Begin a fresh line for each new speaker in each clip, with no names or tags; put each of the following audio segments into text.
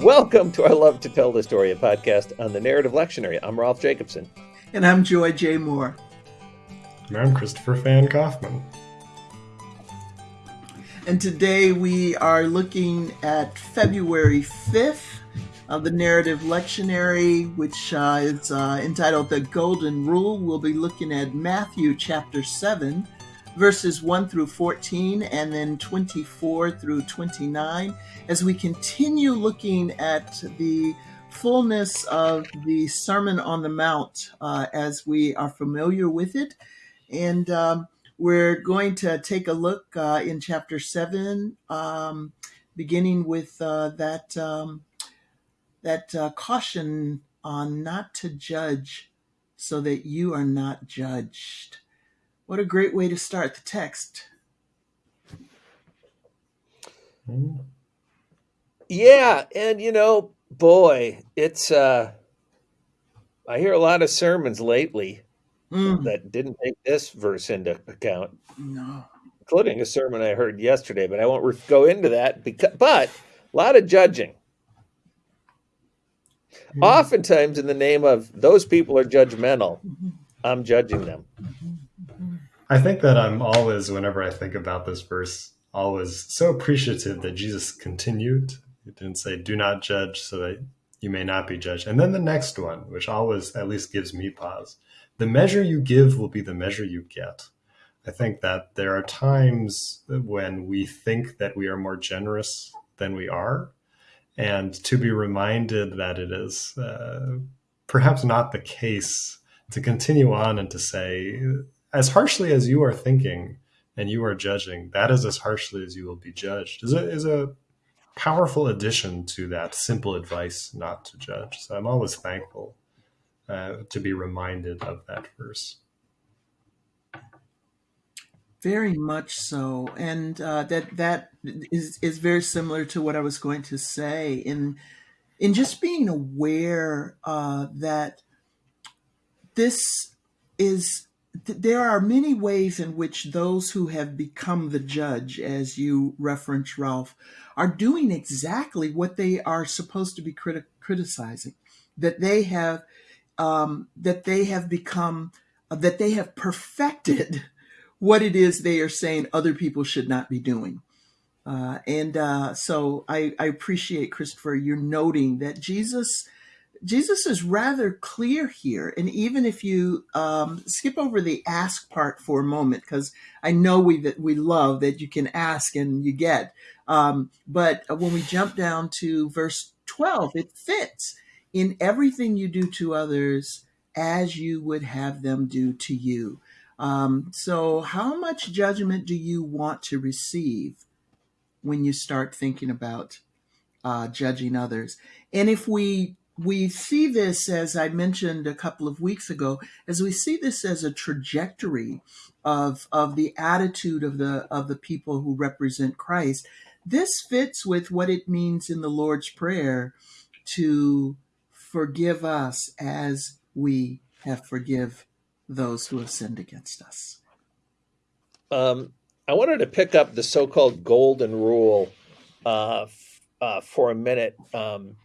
Welcome to our Love to Tell the Story, a podcast on the Narrative Lectionary. I'm Rolf Jacobson.
And I'm Joy J. Moore.
And I'm Christopher Fan Kaufman.
And today we are looking at February 5th of the Narrative Lectionary, which uh, is uh, entitled The Golden Rule. We'll be looking at Matthew chapter 7, verses 1 through 14, and then 24 through 29, as we continue looking at the fullness of the Sermon on the Mount uh, as we are familiar with it. And um, we're going to take a look uh, in chapter 7, um, beginning with uh, that. Um, that uh, caution on not to judge so that you are not judged. What a great way to start the text.
Yeah, and you know, boy, it's uh I hear a lot of sermons lately mm. that didn't take this verse into account.
No.
Including a sermon I heard yesterday, but I won't go into that because but a lot of judging. Mm-hmm. Oftentimes, in the name of those people are judgmental, mm-hmm. I'm judging them.
I think that I'm always, whenever I think about this verse, always so appreciative that Jesus continued. He didn't say, do not judge so that you may not be judged. And then the next one, which always at least gives me pause the measure you give will be the measure you get. I think that there are times when we think that we are more generous than we are and to be reminded that it is uh, perhaps not the case to continue on and to say, as harshly as you are thinking and you are judging, that is as harshly as you will be judged, is a, is a powerful addition to that simple advice not to judge. So I'm always thankful uh, to be reminded of that verse.
Very much so, and uh, that that is is very similar to what I was going to say in in just being aware uh, that this is there are many ways in which those who have become the judge, as you reference, Rolf, are doing exactly what they are supposed to be criti- criticizing. That they have um, that they have become uh, that they have perfected what it is they are saying other people should not be doing. Uh, and uh, so I, I, appreciate Christopher you're noting that Jesus Jesus is rather clear here. And even if you um, skip over the ask part for a moment, because I know we that we love that you can ask and you get. Um, but when we jump down to verse 12, it fits in everything you do to others as you would have them do to you. Um, so, how much judgment do you want to receive when you start thinking about uh, judging others? And if we we see this, as I mentioned a couple of weeks ago, as we see this as a trajectory of of the attitude of the of the people who represent Christ. This fits with what it means in the Lord's Prayer to forgive us as we have forgive those who have sinned against us.
Um, I wanted to pick up the so-called golden rule uh, uh, for a minute. Um,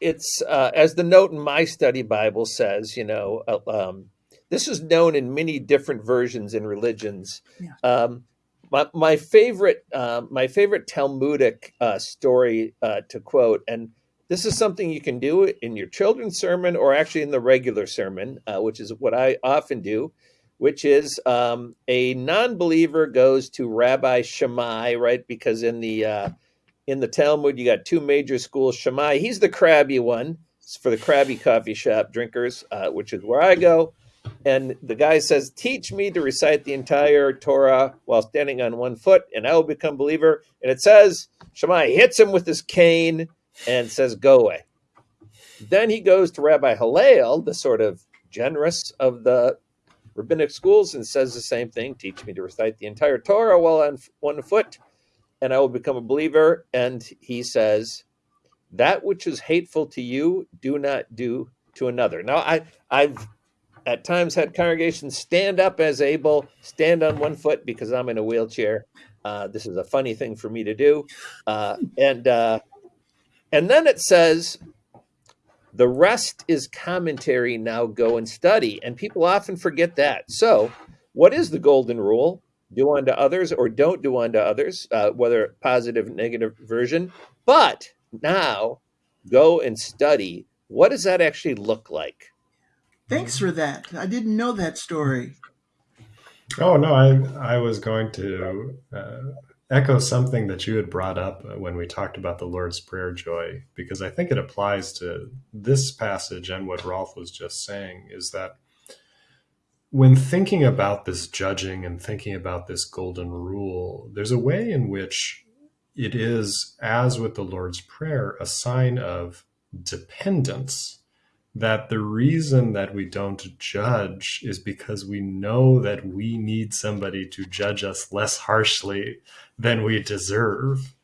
it's uh, as the note in my study Bible says. You know, uh, um, this is known in many different versions in religions. Yeah. Um, my, my, favorite, uh, my favorite Talmudic uh, story to quote, and this is something you can do in your children's sermon or actually in the regular sermon, uh, which is what I often do, which is um, a non-believer goes to Rabbi Shammai, right? Because in the uh, in the Talmud, you got two major schools. Shammai, he's the crabby one it's for the crabby coffee shop drinkers, uh, which is where I go. And the guy says, "Teach me to recite the entire Torah while standing on one foot, and I will become believer." And it says Shammai hits him with his cane and says, Go away. Then he goes to Rabbi Hillel, the sort of generous of the rabbinic schools, and says the same thing teach me to recite the entire Torah while on one foot, and I will become a believer. And he says, That which is hateful to you, do not do to another. Now, I, I've at times had congregations stand up as able, stand on one foot because I'm in a wheelchair. Uh, this is a funny thing for me to do. Uh, and uh, And then it says, the rest is commentary. Now go and study. And people often forget that. So, what is the golden rule? Do unto others or don't do unto others, uh, whether positive, negative version. But now go and study. What does that actually look like?
Thanks for that. I didn't know that story.
Oh no, I I was going to uh, echo something that you had brought up when we talked about the Lord's Prayer, Joy, because I think it applies to this passage and what Rolf was just saying. Is that when thinking about this judging and thinking about this golden rule, there's a way in which it is, as with the Lord's Prayer, a sign of dependence that the reason that we don't judge is because we know that we need somebody to judge us less harshly than we deserve.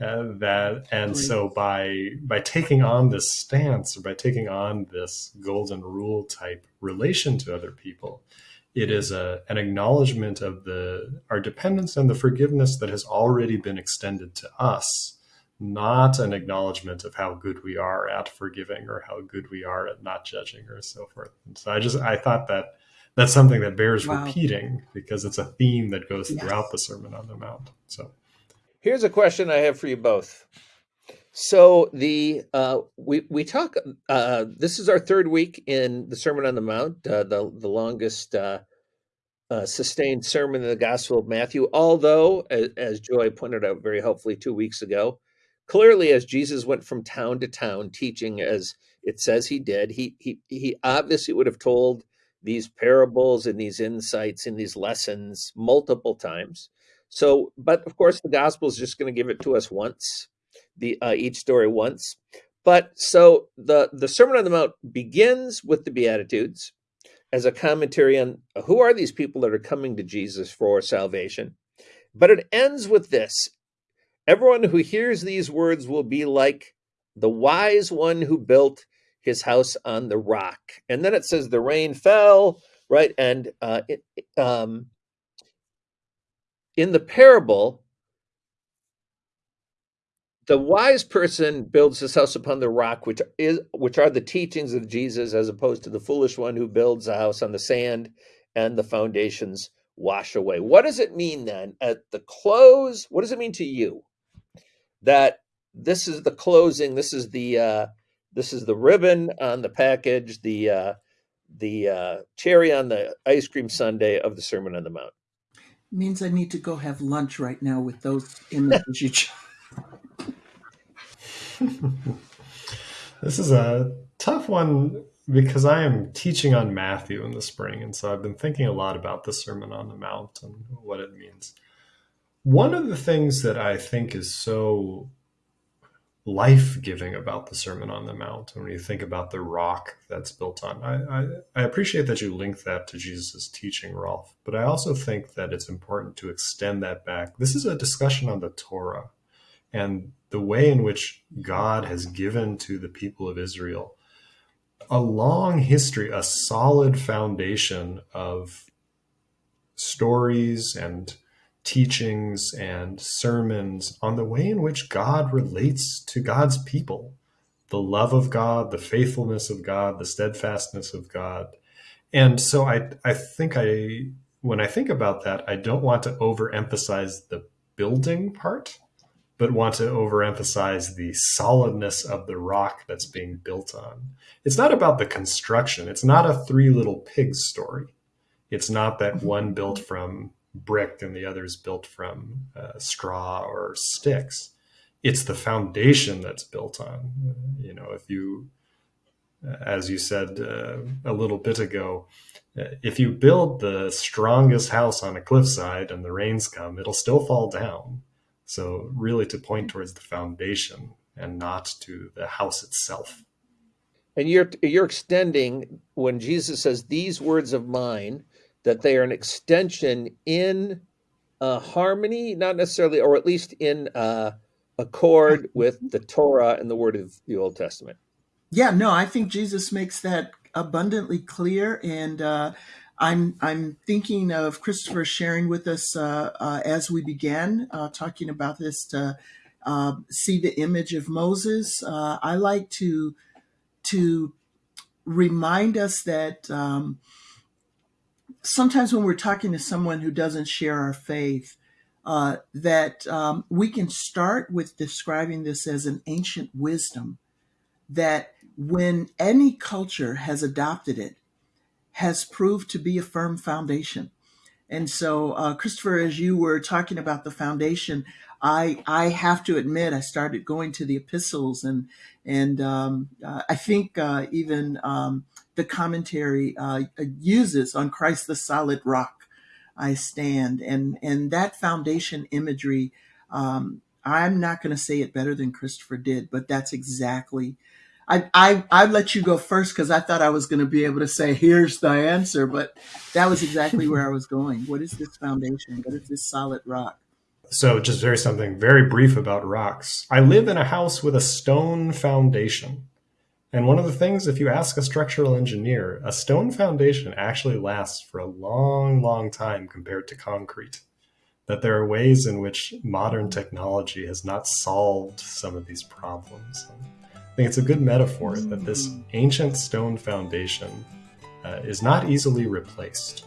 Uh, that and so by by taking on this stance or by taking on this golden rule type relation to other people it is a, an acknowledgement of the our dependence and the forgiveness that has already been extended to us not an acknowledgement of how good we are at forgiving or how good we are at not judging or so forth. And so I just I thought that that's something that bears wow. repeating because it's a theme that goes yes. throughout the Sermon on the Mount. So
here's a question I have for you both. So the uh, we we talk. Uh, this is our third week in the Sermon on the Mount, uh, the the longest uh, uh, sustained sermon in the Gospel of Matthew. Although, as, as Joy pointed out very helpfully two weeks ago, clearly as jesus went from town to town teaching as it says he did he he he obviously would have told these parables and these insights and these lessons multiple times so but of course the gospel is just going to give it to us once the uh, each story once but so the the sermon on the mount begins with the beatitudes as a commentary on who are these people that are coming to jesus for salvation but it ends with this Everyone who hears these words will be like the wise one who built his house on the rock. And then it says the rain fell, right? And uh, it, um, in the parable, the wise person builds his house upon the rock, which is which are the teachings of Jesus, as opposed to the foolish one who builds a house on the sand and the foundations wash away. What does it mean then at the close? What does it mean to you that this is the closing. This is the uh, this is the ribbon on the package. The uh, the uh, cherry on the ice cream sundae of the Sermon on the Mount.
Means I need to go have lunch right now with those images you.
this is a tough one because I am teaching on Matthew in the spring, and so I've been thinking a lot about the Sermon on the Mount and what it means. One of the things that I think is so life giving about the Sermon on the Mount, and when you think about the rock that's built on, I, I, I appreciate that you link that to Jesus' teaching, Rolf, but I also think that it's important to extend that back. This is a discussion on the Torah and the way in which God has given to the people of Israel a long history, a solid foundation of stories and teachings and sermons on the way in which God relates to God's people the love of God, the faithfulness of God, the steadfastness of God. And so I, I think I, when I think about that, I don't want to overemphasize the building part, but want to overemphasize the solidness of the rock that's being built on. It's not about the construction. It's not a three little pigs story. It's not that mm-hmm. one built from brick and the others built from uh, straw or sticks. It's the foundation that's built on. You know, if you, as you said uh, a little bit ago, uh, if you build the strongest house on a cliffside and the rains come, it'll still fall down. So, really, to point towards the foundation and not to the house itself.
And you're you're extending when Jesus says, "These words of mine." That they are an extension in uh, harmony, not necessarily, or at least in uh, accord with the Torah and the Word of the Old Testament.
Yeah, no, I think Jesus makes that abundantly clear, and uh, I'm I'm thinking of Christopher sharing with us uh, uh, as we began uh, talking about this uh, see the image of Moses. Uh, I like to to remind us that um, sometimes when we're talking to someone who doesn't share our faith, uh, that um, we can start with describing this as an ancient wisdom that when any culture has adopted it, has proved to be a firm foundation. And so, uh, Christopher, as you were talking about the foundation, I I have to admit I started going to the epistles and and um, uh, I think uh, even um, the commentary uh, uses on Christ the solid rock I stand and and that foundation imagery. Um, I'm not going to say it better than Christopher did, but that's exactly I, I, I let you go first because I thought I was going to be able to say, here's the answer, but that was exactly where I was going. What is this foundation? What is this solid rock?
So, just very something very brief about rocks. I live in a house with a stone foundation. And one of the things, if you ask a structural engineer, a stone foundation actually lasts for a long, long time compared to concrete. That there are ways in which modern technology has not solved some of these problems. I think it's a good metaphor that this ancient stone foundation uh, is not easily replaced.